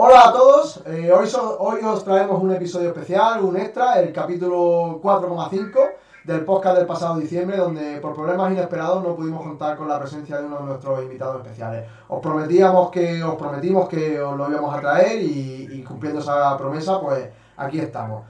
Hola a todos, eh, hoy, hoy os traemos un episodio especial, un extra, el capítulo 4,5 del podcast del pasado diciembre, donde por problemas inesperados no pudimos contar con la presencia de uno de nuestros invitados especiales. Os prometíamos que os prometimos que os lo íbamos a traer y, cumpliendo esa promesa, pues aquí estamos.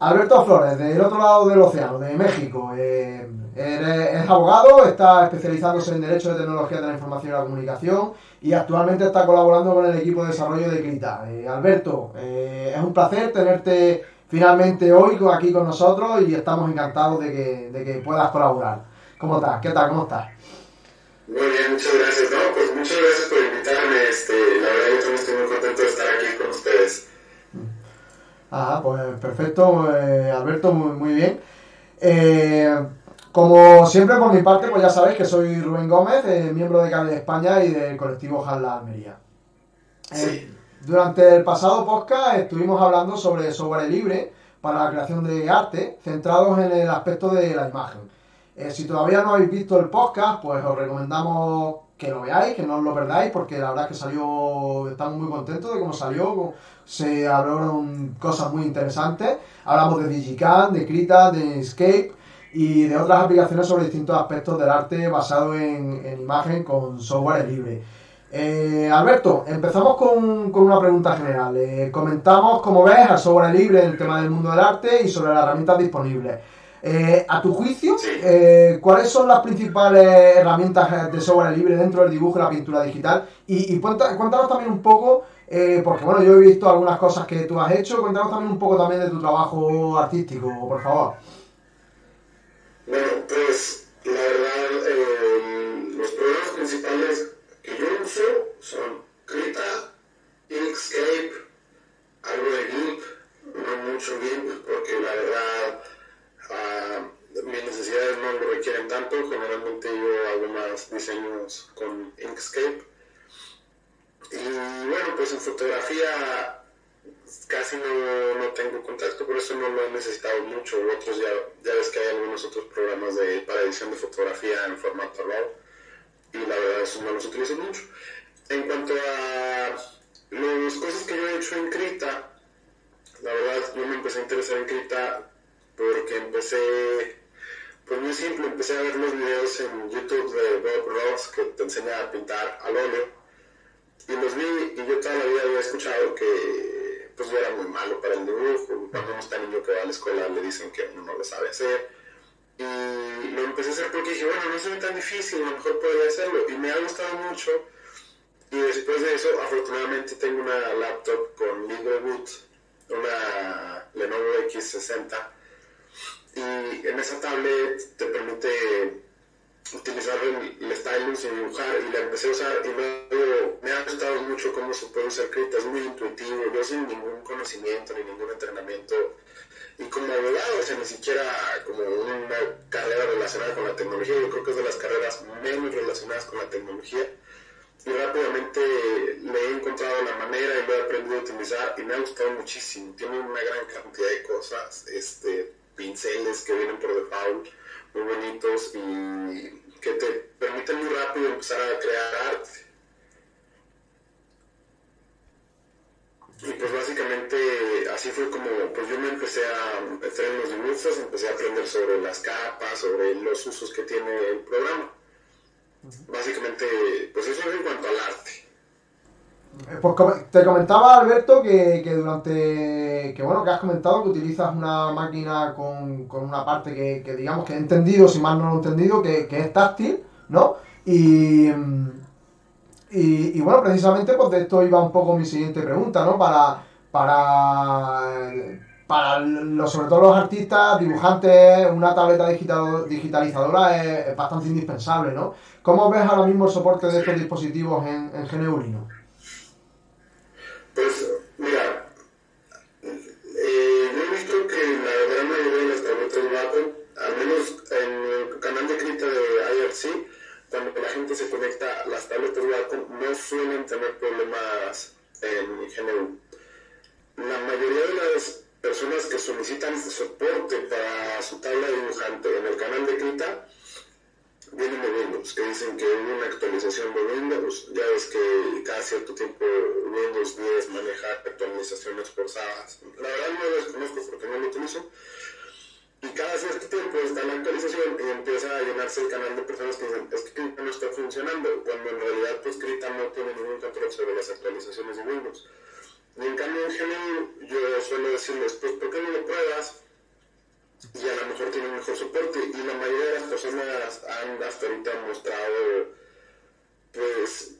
Alberto Flores, del otro lado del océano, de México. Eh, es abogado, está especializándose en Derecho de Tecnología de la Información y la Comunicación y actualmente está colaborando con el equipo de desarrollo de Crita. Eh, Alberto, eh, es un placer tenerte finalmente hoy aquí con nosotros y estamos encantados de que, de que puedas colaborar. ¿Cómo estás? ¿Qué tal? ¿Cómo estás? Muy bien, muchas gracias. No, pues muchas gracias por invitarme. Este, la verdad yo también estoy muy contento de estar aquí con ustedes. Ah, pues perfecto, eh, Alberto, muy, muy bien. Como siempre, por mi parte, pues ya sabéis que soy Rubén Gómez, eh, miembro de Cable de España y del colectivo Jalla Almería. Eh, durante el pasado podcast estuvimos hablando sobre software libre para la creación de arte, centrados en el aspecto de la imagen. Eh, si todavía no habéis visto el podcast, pues os recomendamos que lo veáis, que no os lo perdáis, porque la verdad es que salió, estamos muy contentos de cómo salió, se hablaron cosas muy interesantes, hablamos de Digicam, de Krita, de Escape, y de otras aplicaciones sobre distintos aspectos del arte basado en, imagen con software libre. Eh, Alberto, empezamos con, una pregunta general. Eh, comentamos, como ves, al software libre en el tema del mundo del arte y sobre las herramientas disponibles. Eh, a tu juicio, ¿cuáles son las principales herramientas de software libre dentro del dibujo y la pintura digital? Y, y cuéntanos también un poco, porque bueno, yo he visto algunas cosas que tú has hecho, cuéntanos también un poco también de tu trabajo artístico, por favor. Bueno, pues la verdad, eh, los programas principales que yo uso son Krita, Inkscape, algo de GIMP, no mucho GIMP, porque la verdad uh, mis necesidades no lo requieren tanto. Generalmente yo hago más diseños con Inkscape. Y bueno, pues en fotografía casi no, no, tengo contacto, por eso no lo he necesitado mucho. Otros ya, ya ves que hay algunos otros programas de, para edición de fotografía en formato RAW y la verdad esos no los utilizo mucho. En cuanto a las cosas que yo he hecho en Krita, la verdad yo me empecé a interesar en Krita porque empecé, pues muy simple, empecé a ver los videos en YouTube de Bob Ross que te enseña a pintar al óleo y los vi y yo toda la vida había escuchado que pues yo era muy malo para el dibujo. Cuando uno está niño que va a la escuela le dicen que uno no lo sabe hacer. Y lo empecé a hacer porque dije, bueno, no es tan difícil, a lo mejor podría hacerlo. Y me ha gustado mucho. Y después de eso, afortunadamente tengo una laptop con LibreBoot, una Lenovo X60. Y en esa tablet te permite utilizar el, stylus y dibujar y la empecé a usar y luego me ha gustado mucho cómo se puede usar Krita, es muy intuitivo, yo sin ningún conocimiento ni ningún entrenamiento y como abogado, o sea, ni siquiera como una carrera relacionada con la tecnología, yo creo que es de las carreras menos relacionadas con la tecnología. Y rápidamente le he encontrado la manera y lo he aprendido a utilizar y me ha gustado muchísimo, tiene una gran cantidad de cosas, este, pinceles que vienen por default, muy bonitos y que te permiten muy rápido empezar a crear arte. Y pues básicamente así fue como pues yo me empecé a meter en los dibujos, empecé a aprender sobre las capas, sobre los usos que tiene el programa. Básicamente, pues eso es en cuanto al arte. Eh, pues te comentaba Alberto que, durante que bueno que has comentado que utilizas una máquina con, una parte que, digamos que he entendido, si mal no lo he entendido, que, es táctil, ¿no? Y, y, bueno, precisamente pues de esto iba un poco mi siguiente pregunta, ¿no? Para, para, para sobre todo los artistas, dibujantes, una tableta digital, digitalizadora es, bastante indispensable, ¿no? ¿Cómo ves ahora mismo el soporte de estos dispositivos en, en GNU pues gente se conecta, las tabletas Wacom no suelen tener problemas en GNU. La mayoría de las personas que solicitan soporte para su tabla dibujante en el canal de Krita vienen de Windows. que dicen que hubo una actualización de Windows. Ya ves que cada cierto tiempo Windows 10 maneja actualizaciones forzadas. La verdad no lo desconozco porque no lo utilizo. Cierto tiempo está la actualización y empieza a llenarse el canal de personas que dicen, es que Krita no está funcionando, cuando en realidad pues Krita no tiene ningún control sobre las actualizaciones de Windows. Y en cambio en GNU yo suelo decirles, pues ¿por qué no lo pruebas? y a lo mejor tienen mejor soporte y la mayoría de las personas han hasta ahorita mostrado pues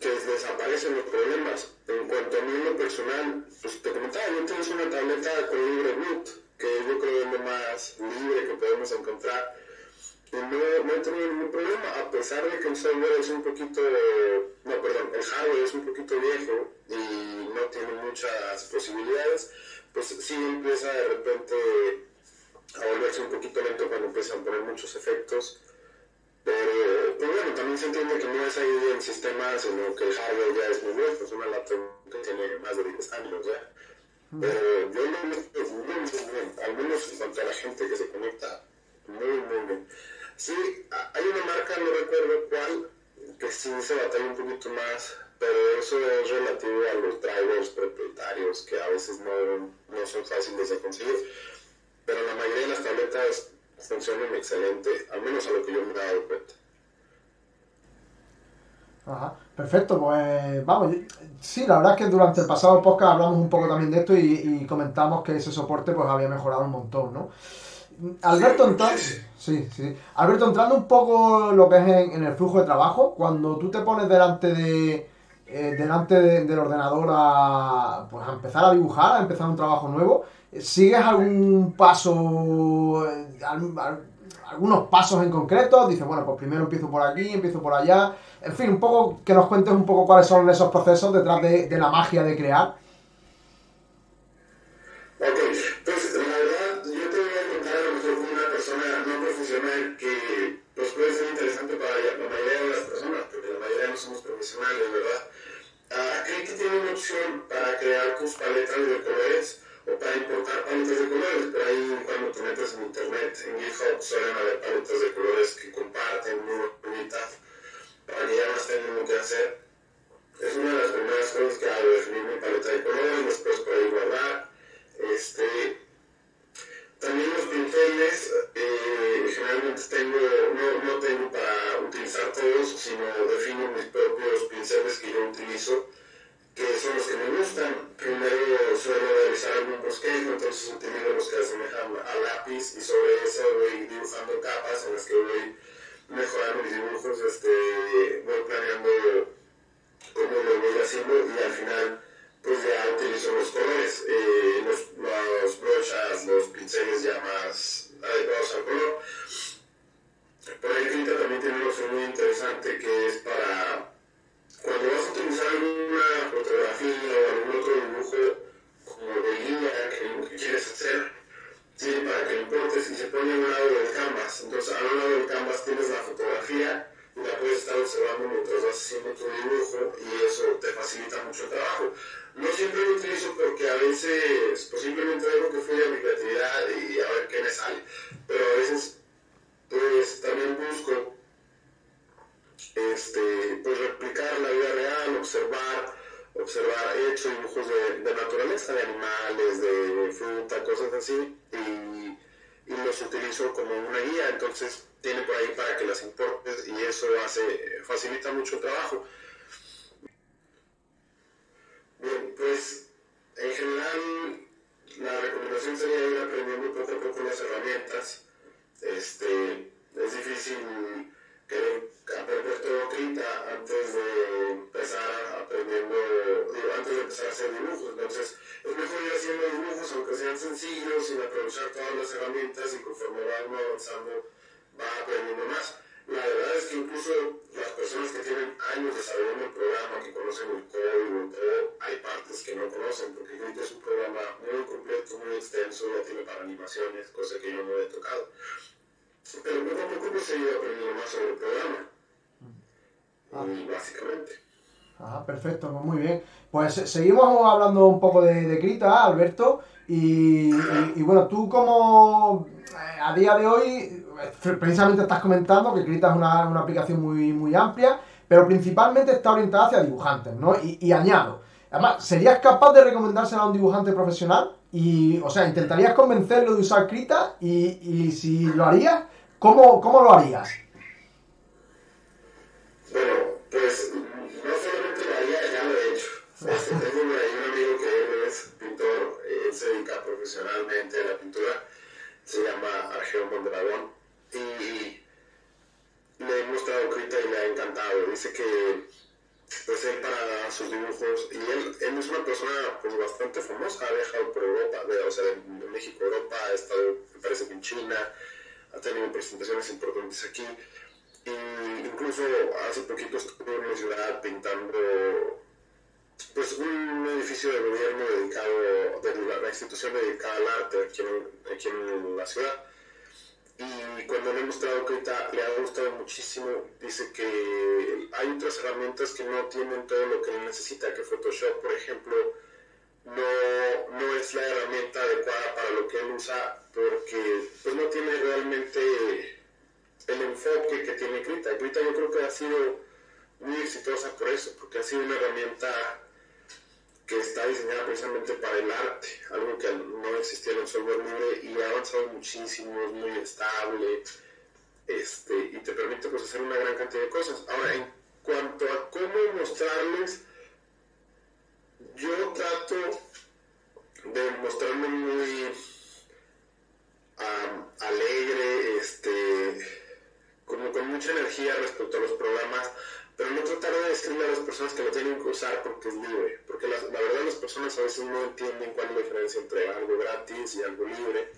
que desaparecen los problemas. En cuanto a mí en lo personal, pues te comentaba, yo tengo una tableta con libre boot, que yo creo es lo más libre que podemos encontrar. Y no, no he tenido ningún problema, a pesar de que el software es un poquito, no, perdón, el hardware es un poquito viejo y no tiene muchas posibilidades, pues sí empieza de repente a volverse un poquito lento cuando empiezan a poner muchos efectos. Pero, pues bueno, también se entiende que no es ahí el sistema, sino que el hardware ya es muy viejo, es una laptop que tiene más de 10 años ya. Pero yo lo veo muy, muy bien, al menos en cuanto a la gente que se conecta, muy, muy bien. Sí, hay una marca, no recuerdo cuál, que sí se batalla un poquito más, pero eso es relativo a los drivers propietarios que a veces no, no son fáciles de conseguir pero la mayoría de las tabletas funcionan excelente, al menos a lo que yo me he dado cuenta. Ajá, perfecto, pues vamos, sí, la verdad es que durante el pasado podcast hablamos un poco también de esto y, comentamos que ese soporte pues había mejorado un montón, ¿no? Alberto, entrando, sí, sí. Alberto, entrando un poco lo que es en, el flujo de trabajo, cuando tú te pones delante de eh, delante del ordenador a, pues, a empezar a dibujar, a empezar un trabajo nuevo, ¿Sigues algún paso, algunos pasos en concreto? Dices, bueno, pues primero empiezo por aquí, empiezo por allá. En fin, un poco que nos cuentes un poco cuáles son esos procesos detrás de, la magia de crear. Ok, pues la verdad, yo te voy a contar a lo mejor una persona no profesional que pues puede ser interesante para la mayoría de las personas, porque la mayoría no somos profesionales, ¿verdad? Uh, que tiene una opción para crear tus paletas de colores para importar paletas de colores. Por ahí cuando te metes en internet, en GitHub, suelen haber paletas de colores que comparten muy bonitas para que ya no tengan lo que hacer. Es una de las primeras cosas que hago, definir mi paleta de colores, después por ahí guardar. Este, también los pinceles, eh, generalmente tengo, no, no tengo para utilizar todos, sino defino mis propios pinceles que yo utilizo entonces utilizo los que asemejan a lápiz y sobre eso voy dibujando capas en las que voy mejorando mis dibujos, este, voy planeando cómo lo voy haciendo y al final pues ya utilizo los colores, eh, los, los brochas, los pinceles ya más adecuados al color. Por ahí Quinta también tiene una opción muy interesante que es para cuando vas a utilizar alguna fotografía o algún otro dibujo como de línea que, quieres hacer, tiene para que lo importes y se pone a un lado del canvas. Entonces, a un lado del canvas tienes la fotografía y la puedes estar observando mientras vas haciendo tu dibujo y eso te facilita mucho el trabajo. No siempre lo utilizo porque a veces pues simplemente dejo que fluya mi creatividad y a ver qué me sale. Pero a veces pues también busco este, pues replicar la vida real, observar, observar, he hecho dibujos de, de naturaleza, de animales, de fruta, cosas así, y, y, los utilizo como una guía, entonces tiene por ahí para que las importes y eso hace, facilita mucho el trabajo. Conforme va uno avanzando, va aprendiendo más. La verdad es que incluso las personas que tienen años desarrollando el programa, que conocen el código, todo, hay partes que no conocen, porque Krita es un programa muy completo, muy extenso, ya tiene para animaciones, cosa que yo no he tocado. Pero poco a poco pues he ido aprendiendo más sobre el programa. Ah. básicamente. Ajá, perfecto, muy bien. Pues seguimos hablando un poco de, de Krita, Alberto. Y, y, bueno, tú como eh, a día de hoy, precisamente estás comentando que Krita es una, una, aplicación muy, muy amplia, pero principalmente está orientada hacia dibujantes, ¿no? Y, y añado, además, ¿serías capaz de recomendársela a un dibujante profesional? Y, o sea, ¿intentarías convencerlo de usar Krita? Y, y si lo harías, ¿cómo, cómo lo harías? Bueno, pues no solamente lo haría, ya lo he hecho. Este, se dedica profesionalmente a la pintura, se llama Argeo Mondragón, y le he mostrado Krita y le ha encantado. Dice que pues él para sus dibujos, y él, él es una persona pues bastante famosa, ha viajado por Europa, de, o sea, de, México a Europa, ha estado, me parece que en China, ha tenido presentaciones importantes aquí, y incluso hace poquito estuvo en una ciudad pintando pues un edificio de gobierno dedicado, de la, institución dedicada al arte aquí en, aquí en la ciudad y cuando le he mostrado que le ha gustado muchísimo, dice que hay otras herramientas que no tienen todo lo que él necesita, que Photoshop, por ejemplo, no, no es la herramienta adecuada para lo que él usa porque pues, no tiene realmente el enfoque que tiene Krita. Krita yo creo que ha sido muy exitosa por eso, porque ha sido una herramienta que está diseñada precisamente para el arte, algo que no existía en el software libre y ha avanzado muchísimo, es muy estable este, y te permite pues, hacer una gran cantidad de cosas. Ahora, en cuanto a cómo mostrarles, yo trato de mostrarme muy alegre, este, como con mucha energía respecto a los programas pero no tratar de decirle a las personas que lo tienen que usar porque es libre, porque la, verdad las personas a veces no entienden cuál es la diferencia entre algo gratis y algo libre.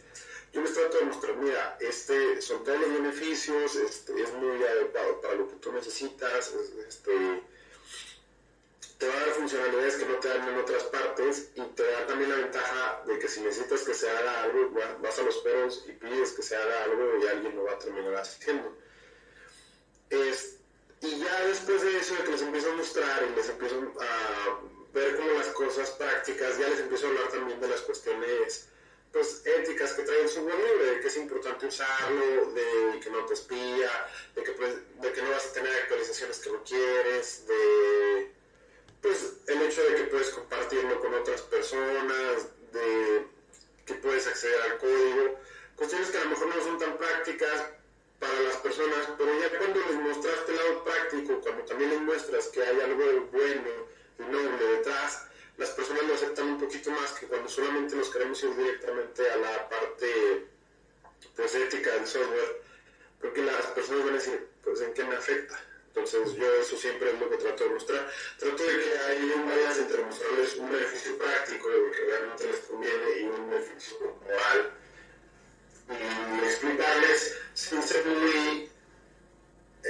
Yo les trato de mostrar, mira, este, son todos los beneficios, este, es muy adecuado para lo que tú necesitas, este, te va a dar funcionalidades que no te dan en otras partes y te da también la ventaja de que si necesitas que se haga algo, vas a los perros y pides que se haga algo y alguien lo va a terminar haciendo. Este, y ya después de eso, de que les empiezo a mostrar y les empiezo a ver como las cosas prácticas, ya les empiezo a hablar también de las cuestiones pues, éticas que trae el libre, de que es importante usarlo, de que no te espía, de que, pues, de que no vas a tener actualizaciones que no quieres, de pues el hecho de que puedes compartirlo con otras personas, de que puedes acceder al código, cuestiones que a lo mejor no son tan prácticas, para las personas, pero ya cuando les mostraste práctico, cuando también les muestras que hay algo bueno y noble detrás, las personas lo aceptan un poquito más que cuando solamente nos queremos ir directamente a la parte pues, ética del software, porque las personas van a decir, pues en qué me afecta. Entonces yo eso siempre es lo que trato de mostrar. Trato de que hay un balance entre mostrarles un beneficio práctico de lo que realmente les conviene y un beneficio moral y explicarles sin ser muy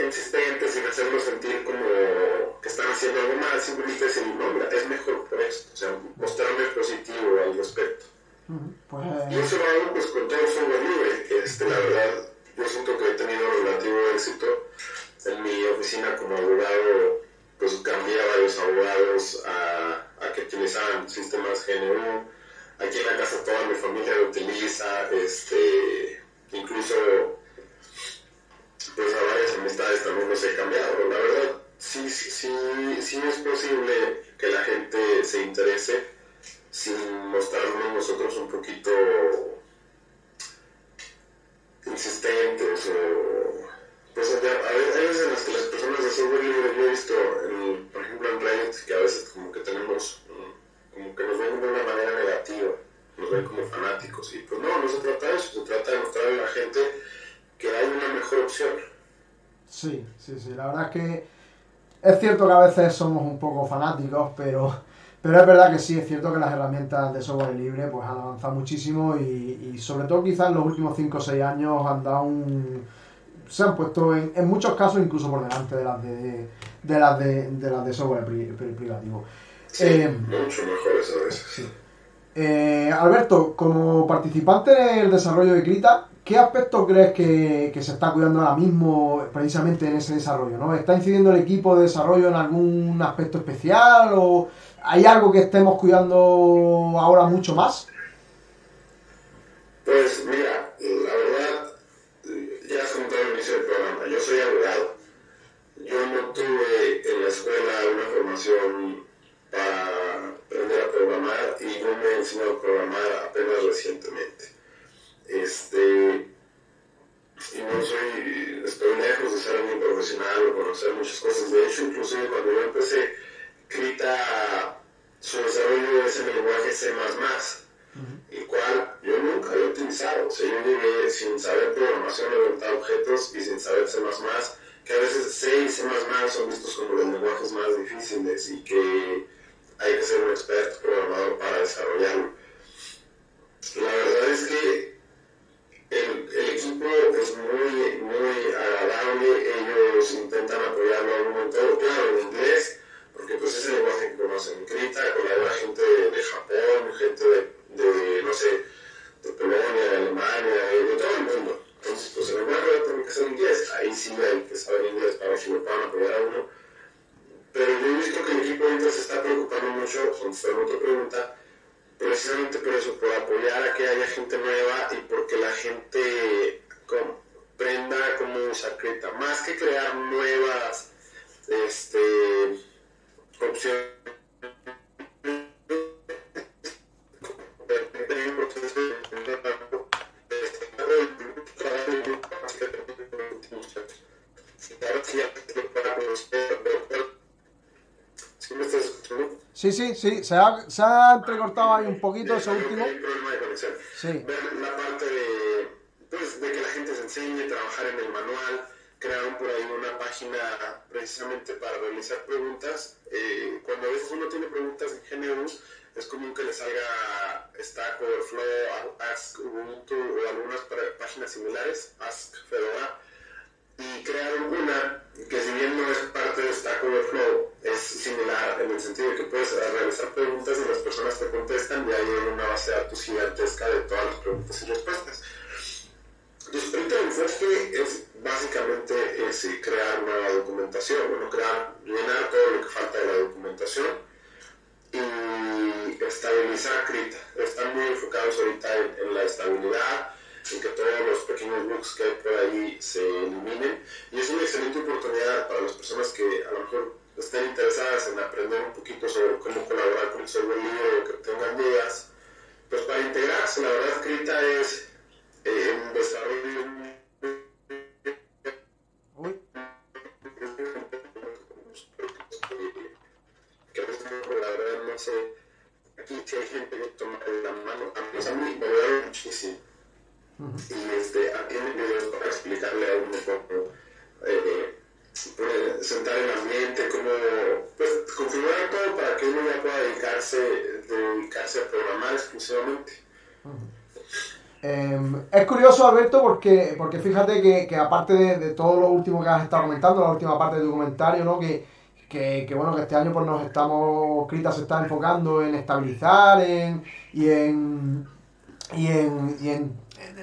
insistentes, sin hacerlos sentir como que están haciendo algo mal, simplemente decir, no, mira, es mejor por esto, o sea, mostrarme positivo al respecto. Pues, y eso lo hago pues con todo software libre, este, la verdad, yo siento que he tenido relativo éxito en mi oficina como abogado, pues cambié a varios abogados a, a que utilizaran sistemas GNU, aquí en la casa toda mi familia lo utiliza, este, incluso pues a varias amistades también los he cambiado. La verdad, sí, sí, sí, sí es posible que la gente se interese sin mostrarnos nosotros un poquito insistentes o pues hay veces en las que las personas de software libre yo he visto por ejemplo en Reddit que a veces como que tenemos como que nos ven de una manera negativa, nos ven como fanáticos. Y pues no, no se trata de eso, se trata de mostrarle a la gente que hay una mejor opción. Sí, sí, sí, la verdad es que es cierto que a veces somos un poco fanáticos, pero, pero es verdad que sí, es cierto que las herramientas de software libre pues han avanzado muchísimo y, y sobre todo quizás en los últimos 5 o 6 años han dado un se han puesto en, en, muchos casos incluso por delante de las de, de las de, de, las de software privativo. Eh, mucho mejores a veces. Eh, Alberto, como participante en el desarrollo de Krita, ¿Qué aspectos crees que, que, se está cuidando ahora mismo precisamente en ese desarrollo? ¿no? ¿Está incidiendo el equipo de desarrollo en algún aspecto especial o hay algo que estemos cuidando ahora mucho más? Pues mira, la verdad, ya has comentado al inicio del programa, yo soy abogado. Yo no tuve en la escuela una formación para aprender a programar y no me he enseñado a programar apenas recientemente este, y no soy, estoy lejos de ser alguien profesional o conocer muchas cosas. De hecho, inclusive cuando yo empecé, Krita, su desarrollo es en el lenguaje C++, el cual yo nunca había utilizado. O sea, yo llegué sin saber programación, orientar objetos y sin saber C++, que a veces C y C++ son vistos como los lenguajes más difíciles y que hay que ser un experto programador para desarrollarlo. La verdad es que equipo es muy, muy agradable, ellos intentan apoyarlo a en todo, claro, en inglés, porque pues es el lenguaje que conocen. Crita colabora gente de, de Japón, gente de, de, no sé, de Polonia, de Alemania, de, de, todo el mundo. Entonces, pues el lenguaje tiene que ser inglés, ahí sí hay que saber inglés para que lo puedan apoyar a uno. Pero yo he visto que el equipo ahorita se está preocupando mucho, contestando otra pregunta, precisamente por eso, por apoyar a que haya gente nueva y porque la gente comprenda cómo usar Krita. Más que crear nuevas este, opciones. Sí, sí, sí, se ha, se ha entrecortado ahí un poquito ese último. Sí. Ver la parte de, enseñe, trabajar en el manual, crearon por ahí una página precisamente para realizar preguntas. Eh, cuando a veces uno tiene preguntas en GNU, es común que le salga Stack Overflow, Ask Ubuntu o algunas páginas similares, Ask Fedora, y crearon una que si bien no es parte de Stack Overflow, es similar en el sentido de que puedes realizar preguntas y las personas te contestan y hay una base de datos gigantesca de todas las preguntas y respuestas. Ahorita el enfoque es básicamente es crear nueva documentación, bueno, crear, llenar todo lo que falta de la documentación y estabilizar Krita. Están muy enfocados ahorita en, en la estabilidad, en que todos los pequeños bugs que hay por ahí se eliminen. Y es una excelente oportunidad para las personas que a lo mejor estén interesadas en aprender un poquito sobre cómo colaborar con el software libre o que tengan dudas, pues para integrarse, la verdad, Krita es eh, un desarrollo Uy, que a la verdad no sé, aquí sí hay gente que toma la mano, a mí me ayudaron muchísimo. Y este, tiene videos para explicarle a uno pues, sentar el ambiente, cómo pues, configurar todo para que uno ya pueda dedicarse, dedicarse a programar exclusivamente. Eh, es curioso, Alberto, porque, porque fíjate que, que aparte de, de, todo lo último que has estado comentando, la última parte de tu comentario, ¿no? Que, que, que bueno, que este año pues nos estamos, Krita se está enfocando en estabilizar en, y en y en, y en,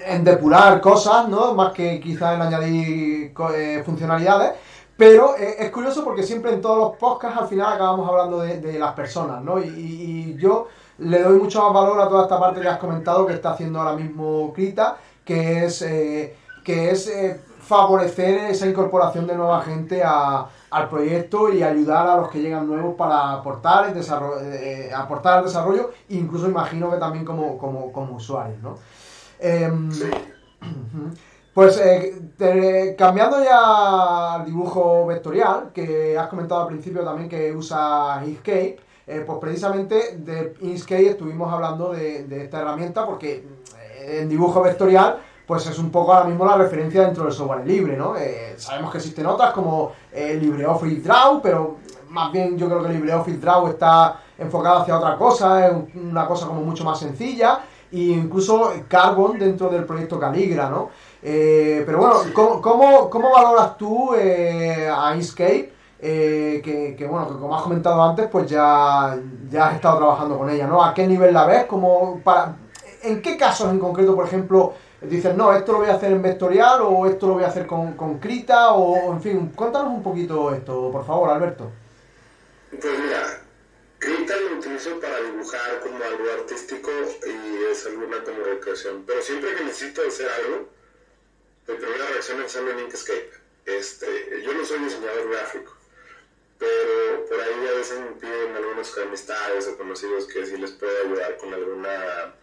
en depurar cosas, ¿no? Más que quizás en añadir eh, funcionalidades. Pero eh, es curioso porque siempre en todos los podcasts al final acabamos hablando de, de las personas, ¿no? Y, y yo le doy mucho más valor a toda esta parte que has comentado que está haciendo ahora mismo Krita, que es, eh, que es eh, favorecer esa incorporación de nueva gente a, al proyecto y ayudar a los que llegan nuevos para aportar el desarrollo, eh, aportar al desarrollo, incluso imagino que también como, como, como usuarios, ¿no? Sí. Pues te, cambiando ya al dibujo vectorial, que has comentado al principio también que usa Inkscape, eh, pues precisamente de Inkscape estuvimos hablando de, de, esta herramienta porque eh, en dibujo vectorial pues es un poco ahora mismo la referencia dentro del software libre, ¿no? Eh, sabemos que existen otras como eh, LibreOffice Draw, pero más bien yo creo que LibreOffice Draw está enfocado hacia otra cosa, es una cosa como mucho más sencilla, e incluso Carbon dentro del proyecto Caligra, ¿no? Eh, pero bueno, ¿cómo, cómo, cómo valoras tú a Inkscape? Eh, que, que, bueno, que como has comentado antes, pues ya, ya has estado trabajando con ella, ¿no? ¿A qué nivel la ves? Como para, ¿En qué casos en concreto, por ejemplo, dices, no, esto lo voy a hacer en vectorial o esto lo voy a hacer con, con Krita o, en fin, cuéntanos un poquito esto, por favor, Alberto. Pues mira, Krita lo utilizo para dibujar como algo artístico y es alguna como recreación, pero siempre que necesito hacer algo, mi primera reacción es hacerlo en Inkscape. Este, yo no soy diseñador gráfico, pero por ahí a veces me piden algunos amistades o conocidos que si les puedo ayudar con alguna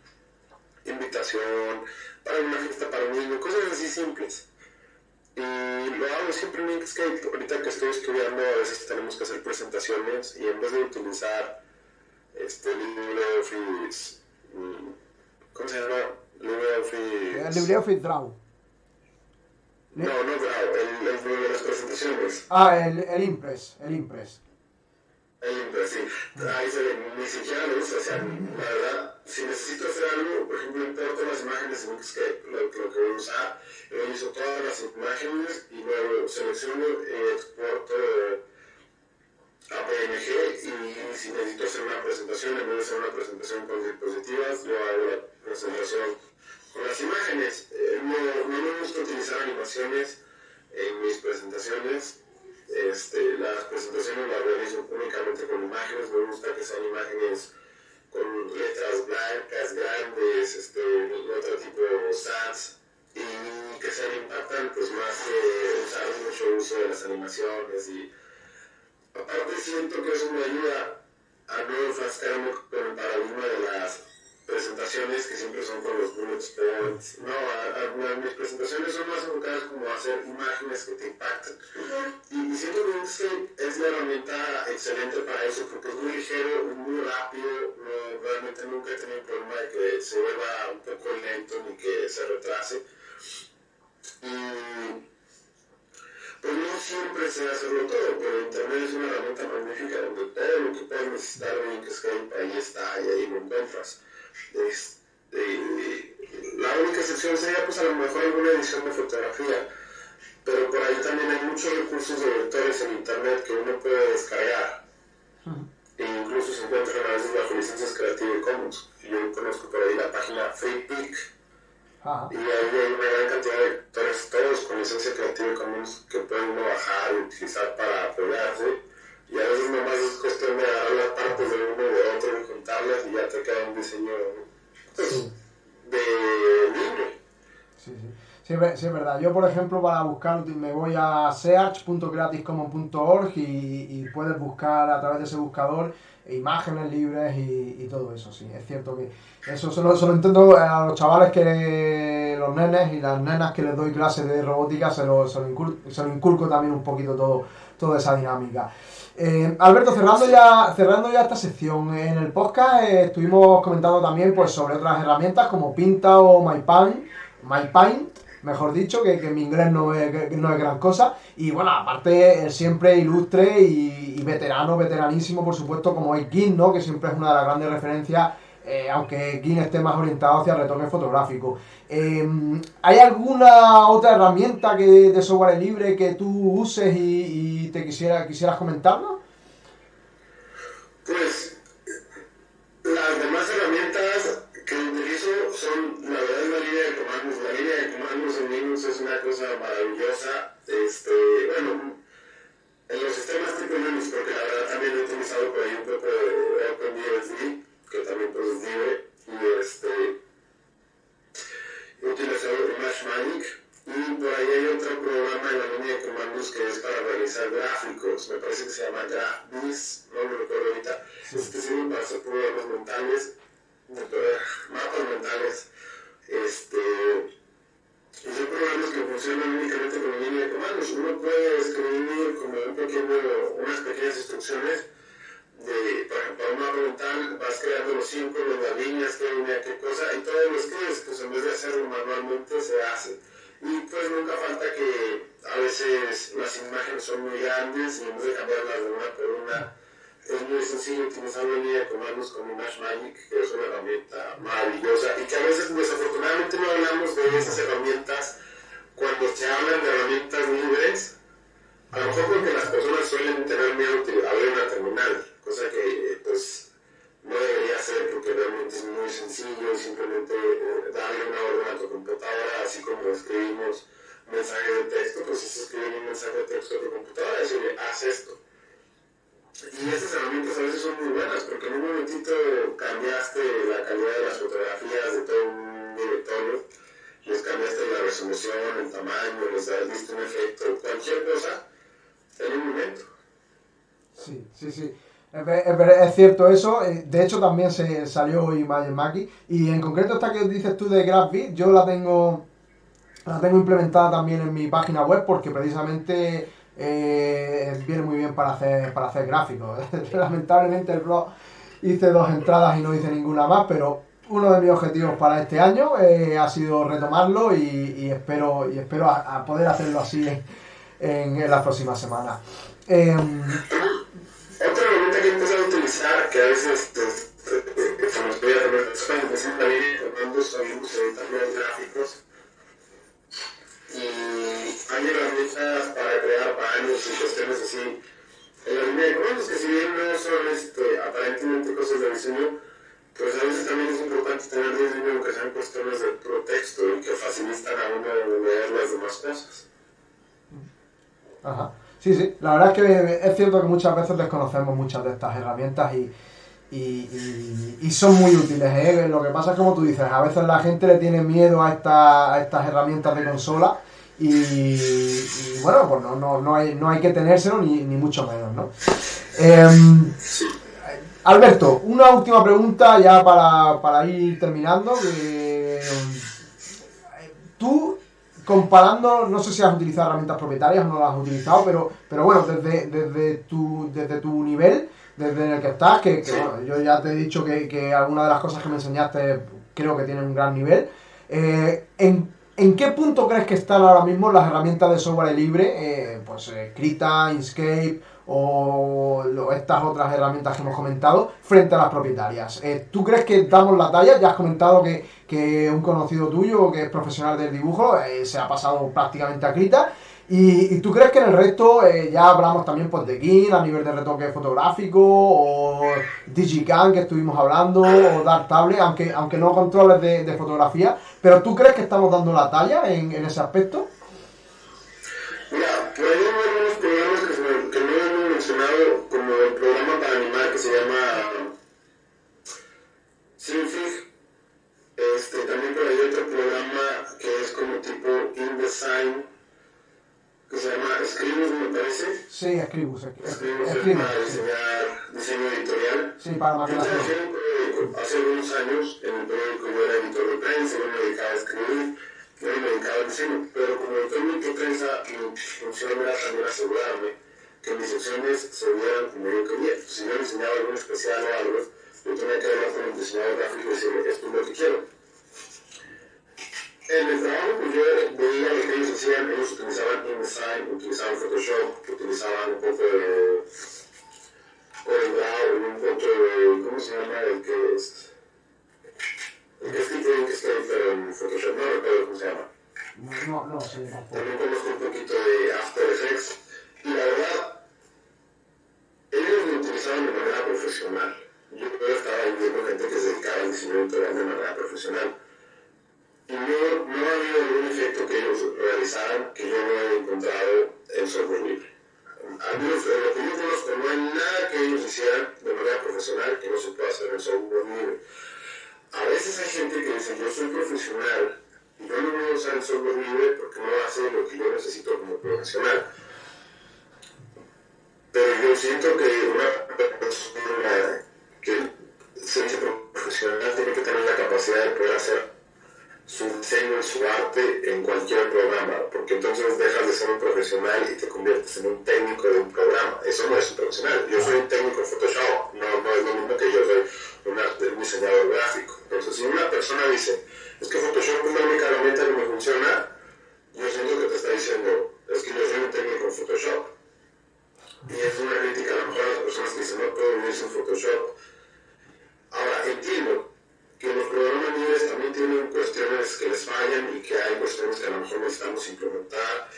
invitación para una fiesta para un niño, cosas así simples. Y lo hago siempre en Inkscape. Ahorita que estoy estudiando, a veces tenemos que hacer presentaciones y en vez de utilizar este LibreOffice, mm, ¿cómo se llama? LibreOffice. El LibreOffice Draw. No, no De las presentaciones. Ah, el, el Impress, el Impress. El Impress, sí. Ahí se ve, ni siquiera lo uso. O sea, la verdad, si necesito hacer algo, por ejemplo, importo las imágenes en Inkscape, lo, lo que voy a usar, reviso todas las imágenes y luego selecciono y exporto a PNG y si necesito hacer una presentación, en vez de hacer una presentación con diapositivas, yo hago la presentación con las imágenes. Eh, no, no me gusta utilizar animaciones en mis presentaciones. Este, las presentaciones las realizo únicamente con imágenes. Me gusta que sean imágenes con letras blancas, grandes, este, otro tipo de stats y que sean impactantes más que usar mucho uso de las animaciones y aparte siento que eso me ayuda a no enfrascarme con el paradigma de las presentaciones que siempre son con los bullet points. No, a, mis presentaciones son más enfocadas como a hacer imágenes que te impacten. Y, siento que es la herramienta excelente para eso porque es muy ligero, muy rápido. No, realmente nunca he tenido problema de que se vuelva un poco lento ni que se retrase. Y pues no siempre sé hacerlo todo, pero Internet es una herramienta magnífica donde todo lo que puedes necesitar de Inkscape ahí está y ahí lo encuentras. Este, la única excepción sería pues a lo mejor alguna edición de fotografía, pero por ahí también hay muchos recursos de vectores en internet que uno puede descargar. E incluso se encuentran a veces bajo licencias Creative Commons. Yo conozco por ahí la página FreePic. Y ahí hay una gran cantidad de vectores, todos con licencia Creative Commons, que pueden uno bajar y utilizar para apoyarse y a veces nomás es cuestión de agarrar las partes de uno y de otro y juntarlas y ya te queda un diseño pues, de libre. Sí, sí. Sí, es verdad. Yo, por ejemplo, para buscar, me voy a search.creativecommons.org y, y puedes buscar a través de ese buscador imágenes libres y, y, todo eso, sí. Es cierto que eso solo, solo intento a los chavales que los nenes y las nenas que les doy clases de robótica se lo, se lo, se lo inculco también un poquito todo, toda esa dinámica. Eh, Alberto, cerrando ya, cerrando ya esta sección, en el podcast eh, estuvimos comentando también pues, sobre otras herramientas como Pinta o MyPaint, MyPaint mejor dicho, que, que mi inglés no es, no es gran cosa. Y bueno, aparte, siempre ilustre y, veterano, veteranísimo, por supuesto, como es Gin, ¿no? Que siempre es una de las grandes referencias eh, aunque Gin esté más orientado hacia el retoque fotográfico. ¿Hay alguna otra herramienta que, de software libre que tú uses y, te quisiera, quisieras comentarnos? Pues las demás herramientas que utilizo son, la verdad, la línea de comandos. La línea de comandos en Linux es una cosa maravillosa. Este, bueno, en los sistemas tipo Linux, porque la verdad también he utilizado por ahí un poco de OpenBSD, que también libre, y este utilizado Magic y por ahí hay otro programa en la línea de comandos que es para realizar gráficos, me parece que se llama GraphBiz, no lo recuerdo ahorita, este sirve para hacer programas mentales, mapas mentales, este, y son programas que funcionan únicamente con la línea de comandos, uno puede escribir como un pequeño, unas pequeñas instrucciones de, una mental, vas creando los símbolos, las líneas, qué línea, qué cosa, y todo lo escribes, pues en vez de hacerlo manualmente se hace. Y pues nunca falta que a veces las imágenes son muy grandes y en vez de cambiarlas de una por una, es muy sencillo utilizar una línea de comandos como Magic, que es una herramienta maravillosa y que a veces desafortunadamente no hablamos de esas herramientas cuando se hablan de herramientas libres. A lo mejor porque las personas suelen tener miedo de abrir una terminal cosa que pues no debería ser porque realmente es muy sencillo simplemente eh, darle una orden a tu computadora, así como escribimos mensajes de texto, pues es escribir un mensaje de texto a tu computadora y decirle, haz esto. Y estas herramientas a veces son muy buenas porque en un momentito cambiaste la calidad de las fotografías de todo un directorio, les cambiaste la resolución, el tamaño, les diste un efecto, cualquier cosa en un momento. Sí, sí, sí. Es, cierto eso, eh, de hecho también se salió hoy Maki y en concreto esta que dices tú de GraphBit, yo la tengo la tengo implementada también en mi página web porque precisamente eh, viene muy bien para hacer, para hacer gráficos. Lamentablemente el blog hice dos entradas y no hice ninguna más, pero uno de mis objetivos para este año eh, ha sido retomarlo y, espero, y espero a, poder hacerlo así en, las próximas semanas. Em, utilizar, que a veces se nos voy a tener es también cuando sabemos editar los gráficos. Y hay herramientas para crear baños y cuestiones así. En la línea de comandos, que si bien no son este, aparentemente cosas de diseño, pues a veces también es importante tener diseño que sean cuestiones de pretexto y que facilitan a uno leer las demás cosas. Ajá. Sí, sí, la verdad es que es cierto que muchas veces desconocemos muchas de estas herramientas y, y, son muy útiles. ¿eh? Lo que pasa es como tú dices, a veces la gente le tiene miedo a, esta, a estas herramientas de consola y, bueno, pues no, no, no, hay, no hay que tenérselo ni, ni mucho menos, ¿no? Em, Alberto, una última pregunta ya para, para ir terminando. tú comparando, no sé si has utilizado herramientas propietarias o no las has utilizado, pero, pero bueno, desde, desde, tu, desde tu nivel, desde el que estás, que, bueno, yo ya te he dicho que, que algunas de las cosas que me enseñaste creo que tienen un gran nivel. Eh, ¿en, ¿En qué punto crees que están ahora mismo las herramientas de software libre? Eh, pues eh, Krita, Inkscape o estas otras herramientas que hemos comentado frente a las propietarias. Eh, ¿Tú crees que damos la talla? Ya has comentado que, que un conocido tuyo que es profesional del dibujo eh, se ha pasado prácticamente a Krita. ¿Y, tú crees que en el resto eh, ya hablamos también pues, de GIN a nivel de retoque fotográfico o Digicam que estuvimos hablando o Darktable, aunque, aunque no controles de, fotografía, pero tú crees que estamos dando la talla en, en ese aspecto? Mira, se llama Sinfig. Este, también por ahí otro programa que es como tipo InDesign, que se llama Scribus, me parece. Sí, Scribus. Scribus es para diseñar diseño editorial. Sí, para maquinación. Hace algunos años en el periódico yo era editor de prensa, yo me dedicaba a escribir, yo me dedicaba al diseño, pero como editor de prensa mi función era también asegurarme que mis secciones se vieran como yo quería. Si yo diseñaba algo especial o algo, yo tenía que hablar con el diseñador gráfico y decirle, esto es lo que quiero. En el trabajo, pues yo veía lo que ellos hacían, ellos utilizaban InDesign, utilizaban Photoshop, utilizaban un poco de CorelDRAW, un poco de, ¿cómo se llama? El que es... El que es que está pero en Photoshop, no recuerdo cómo se llama. No, no, sí. También y que hay cuestiones que a lo mejor necesitamos implementar,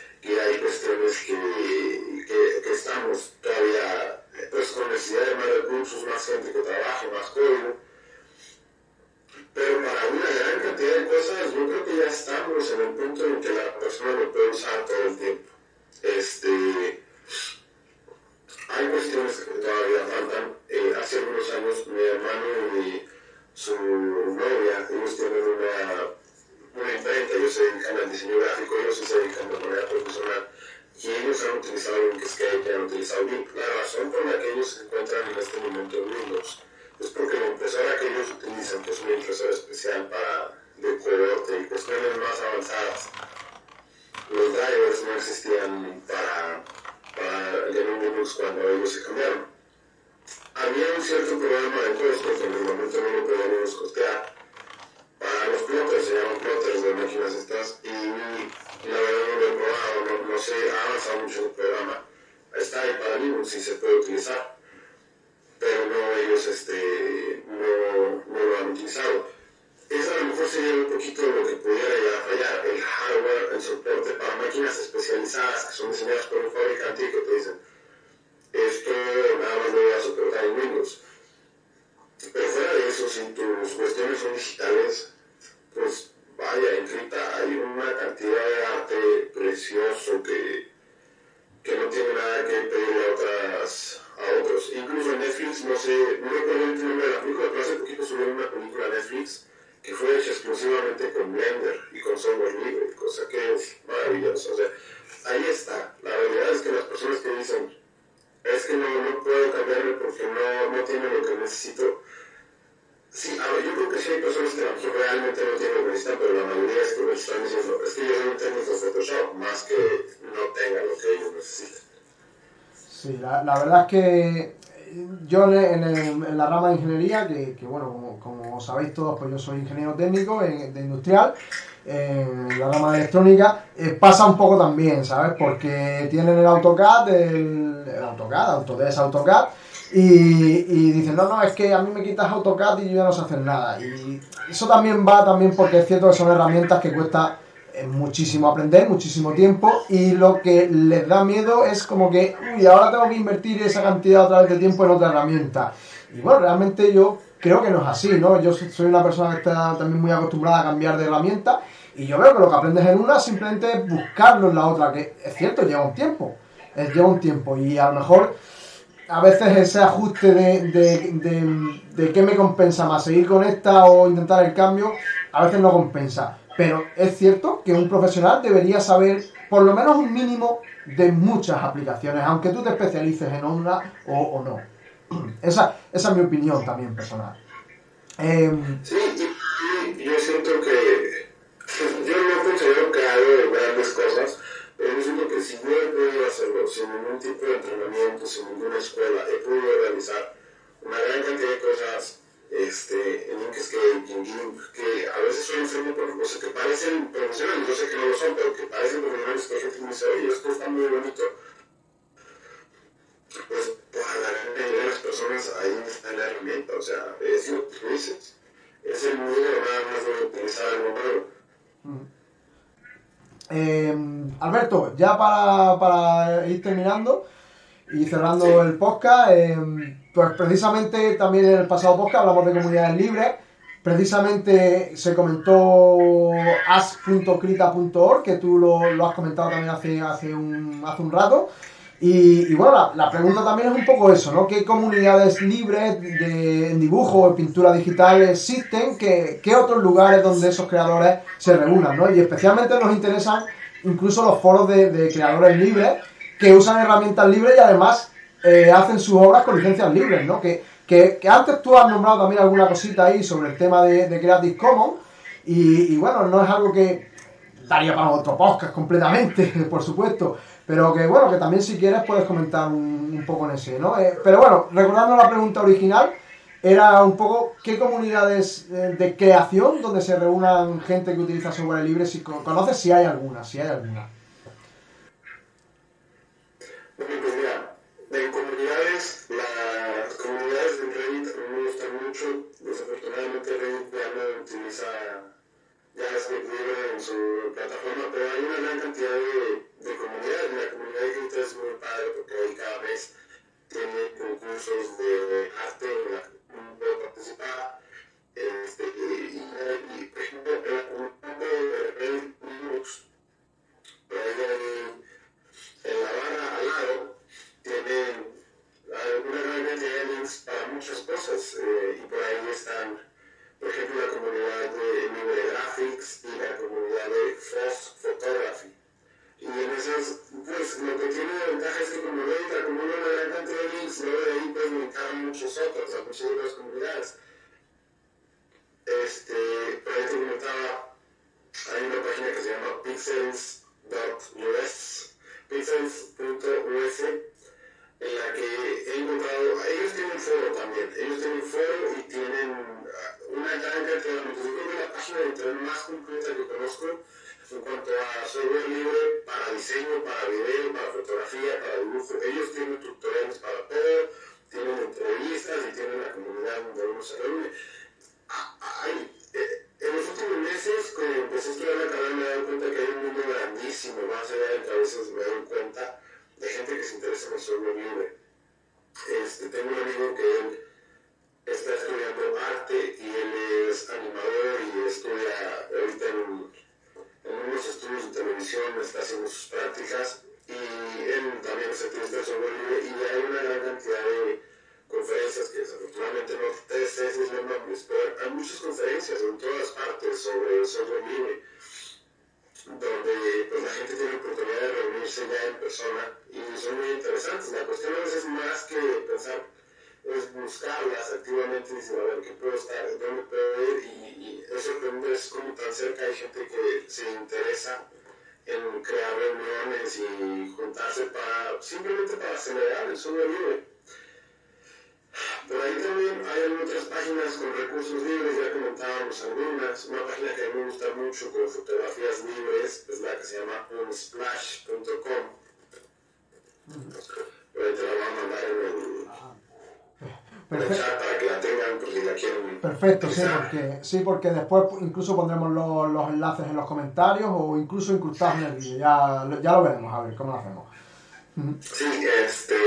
são os verdad es que yo en, en, la rama de ingeniería, que, bueno, como, sabéis todos, pues yo soy ingeniero técnico de industrial, en la rama de electrónica, eh, pasa un poco también, ¿sabes? Porque tienen el AutoCAD, el, el AutoCAD, Autodesk AutoCAD, y, dicen, no, no, es que a mí me quitas AutoCAD y yo ya no sé hacer nada. Y eso también va también porque es cierto que son herramientas que cuesta muchísimo aprender, muchísimo tiempo y lo que les da miedo es como que, uy, ahora tengo que invertir esa cantidad otra vez de tiempo en otra herramienta. Y bueno, realmente yo creo que no es así, ¿no? Yo soy una persona que está también muy acostumbrada a cambiar de herramienta y yo veo que lo que aprendes en una simplemente es buscarlo en la otra, que es cierto, lleva un tiempo, lleva un tiempo y a lo mejor a veces ese ajuste de, de, de, de qué me compensa más, seguir con esta o intentar el cambio, a veces no compensa. Pero es cierto que un profesional debería saber por lo menos un mínimo de muchas aplicaciones, aunque tú te especialices en una o, no. Esa, esa, es mi opinión también personal. Em, sí, yo siento que yo no considero que hago grandes cosas, pero yo siento que si no he podido hacerlo sin ningún tipo de entrenamiento, sin ninguna escuela, he podido realizar una gran cantidad de cosas este, en Inkscape, en GIMP, que a veces suelen ser muy o que parecen profesionales, yo sé que no lo son, pero que parecen profesionales que gente que me dice, oye, esto está muy bonito. Pues para la gente de las personas ahí está la herramienta, o sea, es lo que tú dices. Es el modo nada más de utilizar algo nuevo. Eh, Alberto, ya para, para ir terminando y cerrando el podcast, eh, pues precisamente también en el pasado podcast hablamos de comunidades libres. Precisamente se comentó as.crita.org, que tú lo, lo, has comentado también hace, hace, un, hace un rato. Y, bueno, la, pregunta también es un poco eso, ¿no? ¿Qué comunidades libres de dibujo o pintura digital existen? ¿Qué, ¿Qué, otros lugares donde esos creadores se reúnan, ¿no? Y especialmente nos interesan incluso los foros de, de creadores libres que usan herramientas libres y además eh, hacen sus obras con licencias libres, ¿no? Que, que, que, antes tú has nombrado también alguna cosita ahí sobre el tema de, de Creative Commons y, y, bueno, no es algo que daría para otro podcast completamente, por supuesto, pero que bueno, que también si quieres puedes comentar un, poco en ese, ¿no? Eh, pero bueno, recordando la pregunta original, era un poco qué comunidades eh, de creación donde se reúnan gente que utiliza software libre, si conoces si hay alguna, si hay alguna. En comunidades, las comunidades de Reddit me gustan mucho. Desafortunadamente Reddit ya no utiliza ya es libre en su plataforma, pero hay una gran cantidad de, de se el software libre. Este, tengo un amigo que él está estudiando arte y él es animador y estudia ahorita en, en unos estudios de televisión, está haciendo sus prácticas y él también es activista de software libre y hay una gran cantidad de conferencias que desafortunadamente no te sé los nombres, pero hay muchas conferencias en todas partes sobre el software libre donde pues, la gente tiene oportunidad de reunirse ya en persona y son muy interesantes. La cuestión a veces es más que pensar, es buscarlas activamente y decir, a ver, ¿qué puedo estar? ¿Dónde puedo ir? Y, y es sorprendente es como tan cerca hay gente que se interesa en crear reuniones y juntarse para, simplemente para celebrar el software libre. Por ahí también hay otras páginas con recursos libres, ya comentábamos algunas. Una página que a mí me gusta mucho con fotografías libres es la que se llama unsplash.com. Por ahí te la voy a mandar en el, chat para que la tengan por si la quieren. Perfecto, sí porque, sí, porque después incluso pondremos los, los enlaces en los comentarios o incluso incrustados en el vídeo. Ya, ya lo veremos, a ver cómo lo hacemos. Sí, este.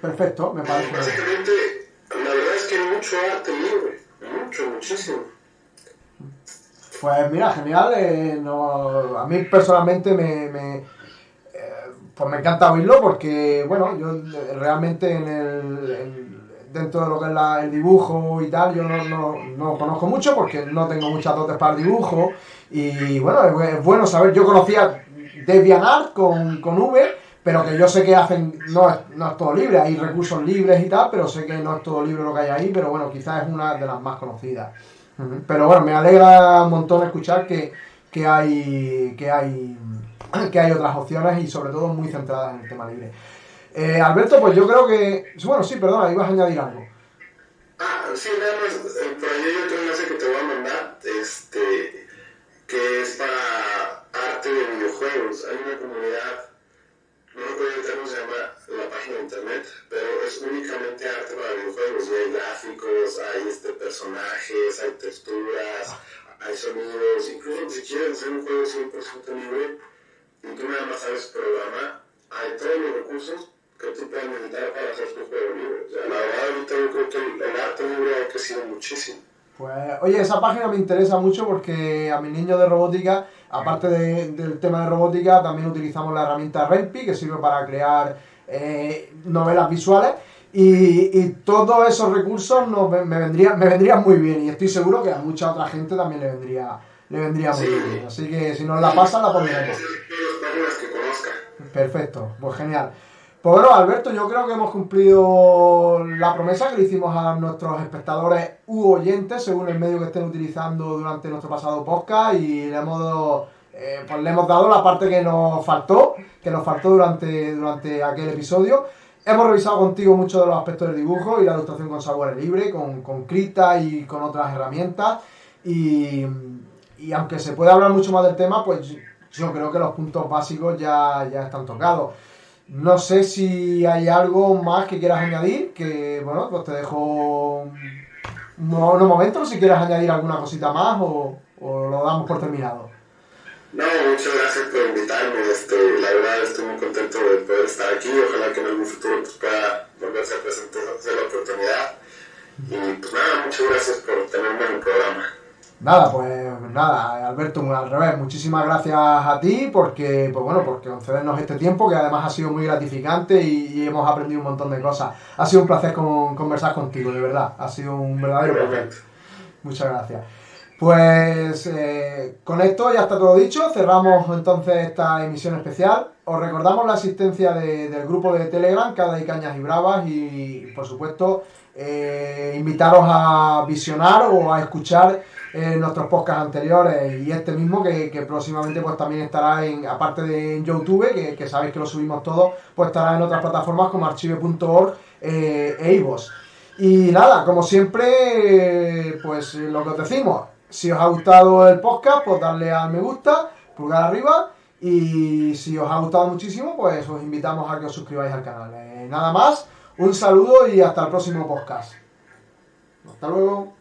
Perfecto, me parece. Básicamente, la verdad es que hay mucho arte libre, mucho, muchísimo. Pues mira, genial. Eh, no, a mí personalmente me, me eh, pues me encanta oírlo porque, bueno, yo realmente en el, dentro de lo que es la, el dibujo y tal, yo no, no, no, conozco mucho porque no tengo muchas dotes para el dibujo y bueno, es, bueno saber, yo conocía DeviantArt con, con V, pero que yo sé que hacen, no es, no es todo libre, hay recursos libres y tal, pero sé que no es todo libre lo que hay ahí, pero bueno, quizás es una de las más conocidas. Pero bueno, me alegra un montón escuchar que, que hay que hay que hay otras opciones y sobre todo muy centradas en el tema libre. Eh, Alberto, pues yo creo que. Bueno, sí, perdona, ibas a añadir algo. Ah, sí, nada más, eh, por ahí hay otro enlace que te voy a mandar. Este que es para arte de videojuegos. Hay una comunidad, no se llama la página de internet, pero es únicamente arte para videojuegos. Y hay gráficos, hay este, personajes, hay texturas, hay sonidos. Incluso si quieres hacer un juego 100% libre y tú nada más sabes programa, hay todos los recursos que tú puedes necesitar para hacer tu juego libre. O sea, la verdad, ahorita yo creo que el arte libre ha crecido muchísimo. Pues, oye, esa página me interesa mucho porque a mi niño de robótica, aparte del tema de robótica, también utilizamos la herramienta Renpi, que sirve para crear eh, novelas visuales. Y, todos esos recursos me, vendrían, me vendrían muy bien y estoy seguro que a mucha otra gente también le vendría, le vendría muy bien. Así que si nos la pasan, la pondremos. Perfecto, pues genial. Pues bueno, Alberto, yo creo que hemos cumplido la promesa que le hicimos a nuestros espectadores u oyentes, según el medio que estén utilizando durante nuestro pasado podcast, y le hemos, eh, pues le hemos dado la parte que nos faltó, que nos faltó durante, durante aquel episodio. Hemos revisado contigo muchos de los aspectos del dibujo y la ilustración con software libre, con, con Krita y con otras herramientas. Y, y aunque se puede hablar mucho más del tema, pues yo creo que los puntos básicos ya, ya están tocados. No sé si hay algo más que quieras añadir, que bueno, pues te dejo unos momentos si quieres añadir alguna cosita más o, lo damos por terminado. No, muchas gracias por invitarme. Este, la verdad estoy muy contento de poder estar aquí. Ojalá que en algún futuro pues, pueda volverse a presentar la oportunidad. Y pues nada, muchas gracias por tenerme en el programa. Nada, pues nada, Alberto, al revés, muchísimas gracias a ti porque, pues bueno, porque concedernos este tiempo que además ha sido muy gratificante y, hemos aprendido un montón de cosas. Ha sido un placer conversar contigo, de verdad, ha sido un verdadero placer. Muchas gracias. Pues eh, con esto ya está todo dicho, cerramos entonces esta emisión especial. Os recordamos la asistencia del grupo de Telegram, Cada y Cañas y Bravas, y por supuesto eh, invitaros a visionar o a escuchar eh, nuestros podcasts anteriores y este mismo que, próximamente pues también estará en, aparte de en YouTube, que, sabéis que lo subimos todo, pues estará en otras plataformas como archive.org eh, e iVoox. Y nada, como siempre, pues lo que os decimos, si os ha gustado el podcast, pues darle al me gusta, pulgar arriba. Y si os ha gustado muchísimo, pues os invitamos a que os suscribáis al canal. nada más. Un saludo y hasta el próximo podcast. Hasta luego.